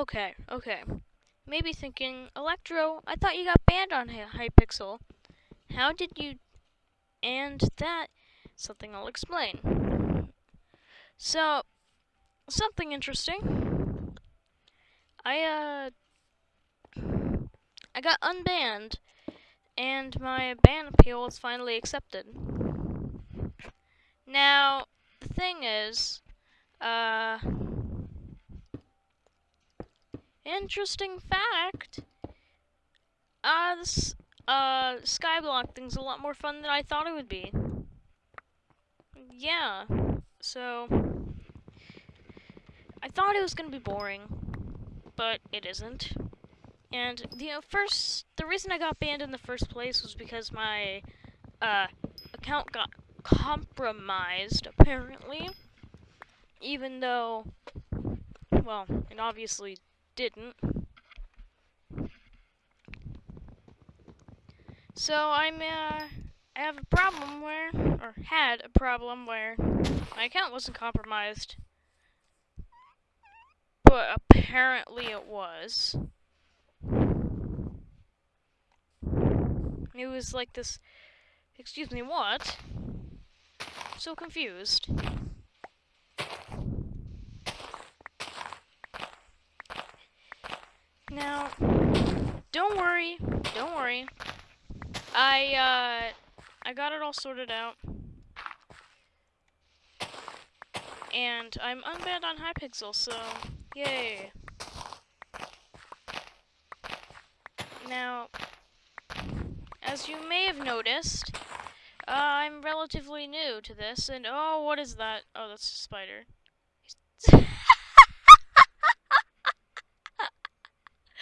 Okay, okay. Maybe thinking, Electro, I thought you got banned on Hy- Hypixel. How did you... And that... Something I'll explain. So, something interesting. I, uh... I got unbanned, and my ban appeal was finally accepted. Now, the thing is, uh... Interesting fact. Uh, this uh Skyblock thing's a lot more fun than I thought it would be. Yeah. So I thought it was gonna be boring, but it isn't. And the uh, first, the reason I got banned in the first place was because my uh account got compromised apparently. Even though, well, it obviously didn't. So I'm uh, I have a problem where, or had a problem where my account wasn't compromised, but apparently it was. It was like this. Excuse me, what? So confused. Now, don't worry, don't worry. I, uh, I got it all sorted out. And I'm unbanned on Hypixel, so, yay. Now, as you may have noticed, uh, I'm relatively new to this, and oh, what is that? Oh, that's a spider.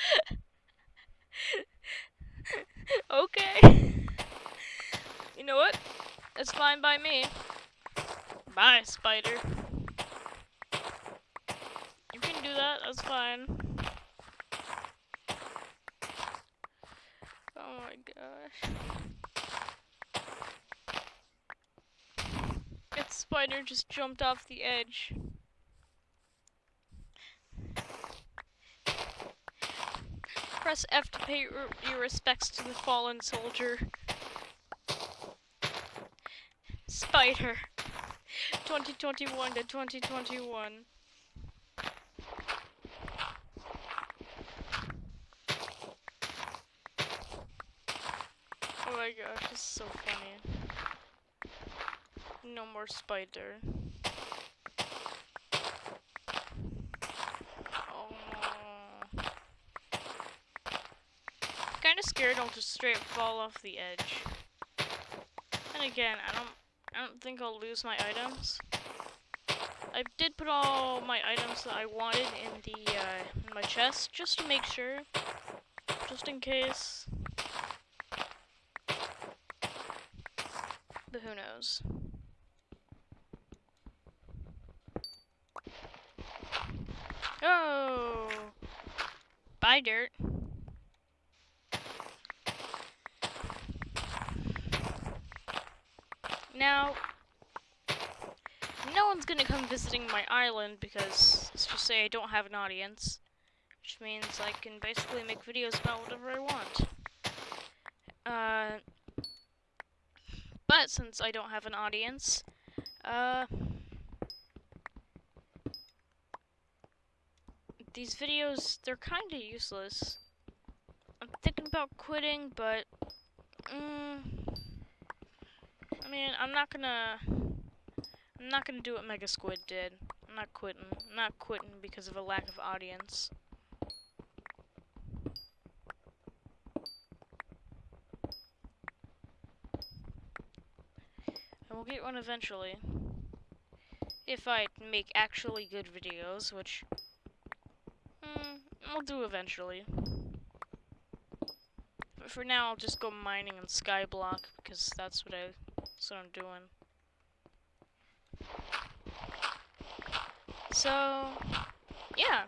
okay. you know what? It's fine by me. Bye, spider. You can do that, that's fine. Oh my gosh. That spider just jumped off the edge. Press F to pay your, respects to the fallen soldier. Spider. 2021 to 2021. Oh my gosh, this is so funny. No more spider. Oh. Kinda scared I'll just straight fall off the edge. And again, I don't I don't think I'll lose my items. I did put all my items that I wanted in the uh, in my chest just to make sure, just in case. But who knows? Oh, bye dirt. Now, no one's gonna come visiting my island because, let's just say I don't have an audience. Which means I can basically make videos about whatever I want. Uh, but since I don't have an audience, uh, these videos, they're kinda useless. I'm thinking about quitting, but, mm, I mean, I'm not gonna, I'm not gonna do what Mega Squid did. I'm not quitting. I'm not quitting because of a lack of audience. And we'll get one eventually. If I make actually good videos, which mm, I'll do eventually. But for now, I'll just go mining in Skyblock because that's what I, that's what I'm doing. So, yeah.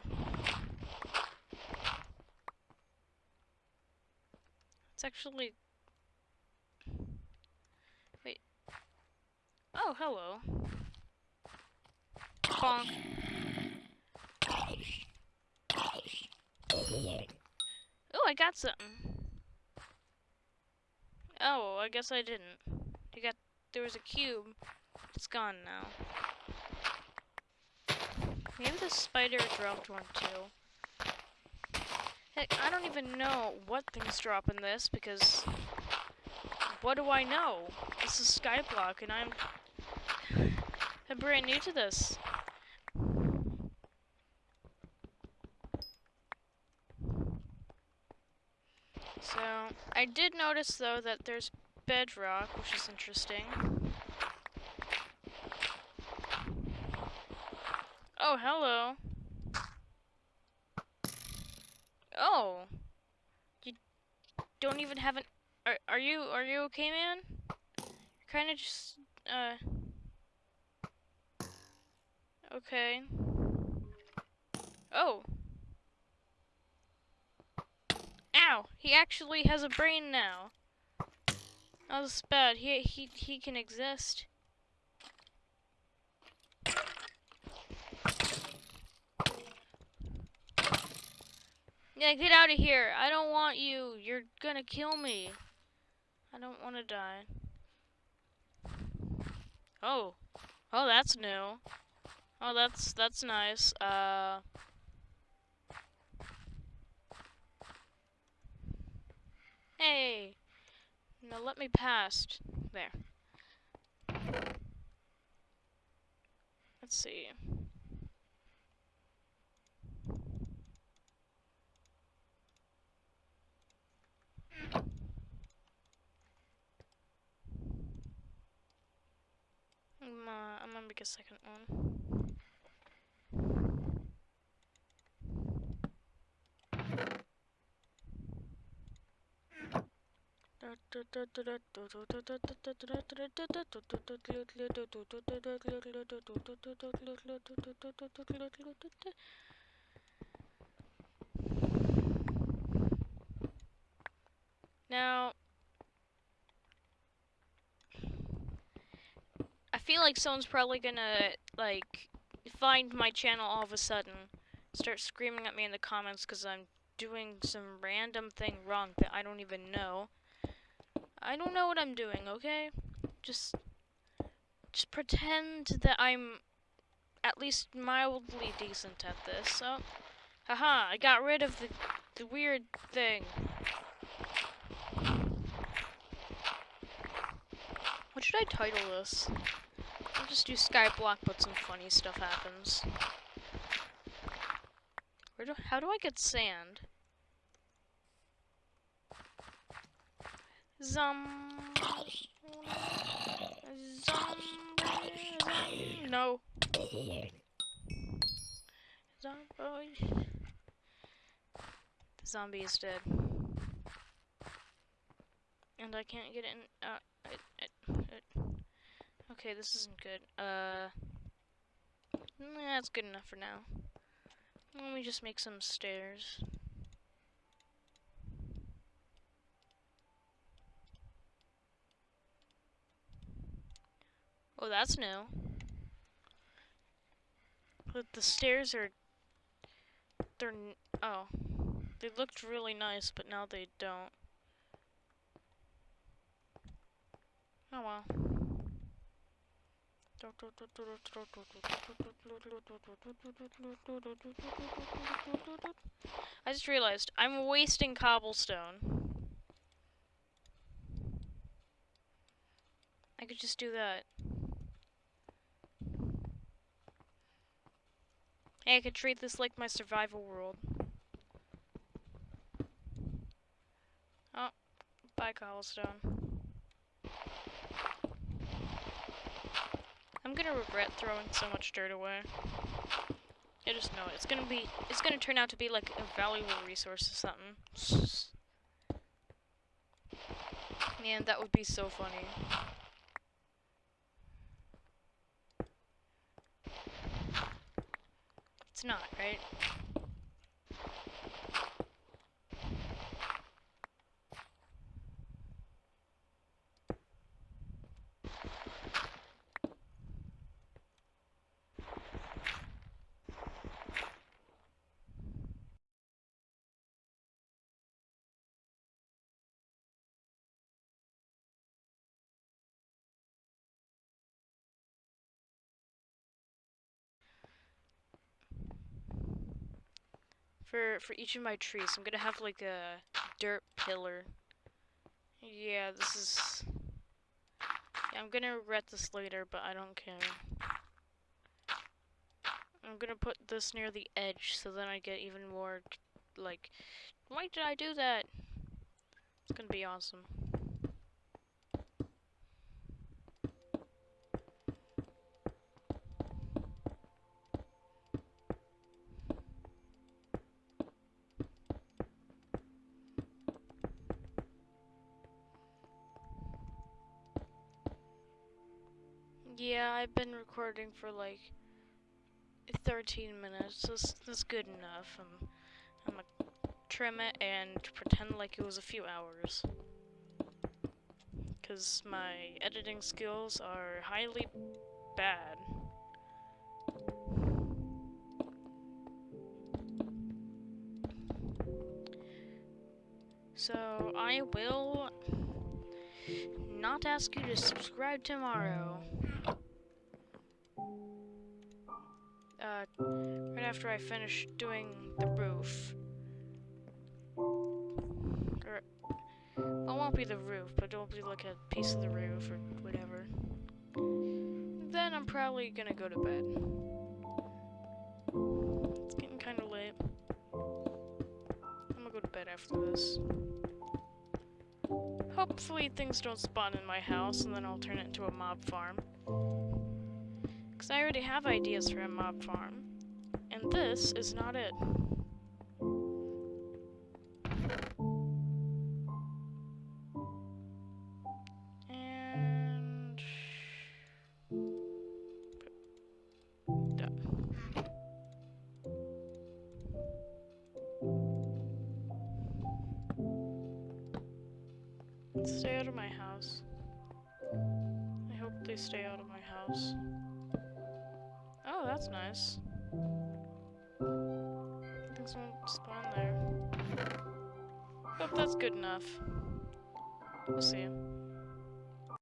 It's actually... Wait. Oh, hello. Bonk. I got something. Oh, I guess I didn't. There was a cube. It's gone now. Maybe the spider dropped one too. Heck, I don't even know what things drop in this because what do I know? This is Skyblock and I'm I'm brand new to this. So, I did notice though that there's bedrock, which is interesting. Oh, hello. Oh. You don't even have an are are you are you okay, man? You're kind of just uh Okay. Oh. Ow! He actually has a brain now. This is bad. He he he can exist. Yeah, get out of here. I don't want you. You're gonna kill me. I don't want to die. Oh. Oh, that's new. Oh, that's that's nice. Uh Hey. Now let me past. There. Let's see. I'm, uh, I'm gonna make a second one. Now, I feel like someone's probably gonna, like, find my channel all of a sudden, start screaming at me in the comments because I'm doing some random thing wrong that I don't even know. I don't know what I'm doing, okay? Just just pretend that I'm at least mildly decent at this. So, haha, I got rid of the the weird thing. What should I title this? I'll just do Skyblock, but some funny stuff happens. Where do, how do I get sand? Zombie. Zombie. No. Zombie. The zombie is dead. And I can't get in. Uh, it, it, it. Okay, this isn't good. Uh. That's good enough for now. Let me just make some stairs. Oh, that's new. But the stairs are... They're... Oh. They looked really nice, but now they don't. Oh well. I just realized I'm wasting cobblestone. I could just do that. Hey, I could treat this like my survival world. Oh, bye cobblestone. I'm gonna regret throwing so much dirt away. I just know it. It's gonna be, it's gonna turn out to be like a valuable resource or something. Man, that would be so funny. It's not, right? For for each of my trees. I'm gonna have like a dirt pillar. Yeah, this is. Yeah, I'm gonna regret this later, but I don't care. I'm gonna put this near the edge so then I get even more like why did I do that? It's gonna be awesome. Yeah, I've been recording for like 13 minutes. That's, that's good enough. I'm, I'm gonna trim it and pretend like it was a few hours. Because my editing skills are highly bad. So, I will not ask you to subscribe tomorrow. Uh, right after I finish doing the roof. Or, well, it won't be the roof, but it'll be like a piece of the roof or whatever. Then I'm probably gonna go to bed. It's getting kinda late. I'm gonna go to bed after this. Hopefully things don't spawn in my house and then I'll turn it into a mob farm. Because I already have ideas for a mob farm. And this is not it. And... Done. Stay out of my house. I hope they stay out of my house. That's nice. Things won't spawn there. Hope that's good enough. We'll see.